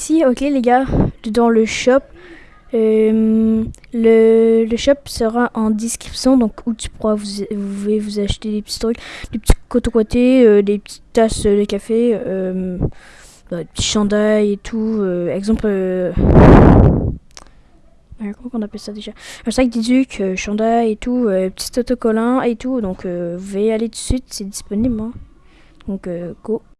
ici, ok les gars, dans le shop. Euh, le, le shop sera en description, donc où tu pourras vous, vous pouvez vous acheter des petits trucs, des petits cotocotés, euh, des petites tasses de café, euh, bah, des petits chandails et tout. Euh, exemple, euh, comment on appelle ça déjà Un sac d'éduc, euh, chandail et tout, petit autocollant et tout. Donc vous pouvez aller tout de suite, c'est disponible. hein. Donc go.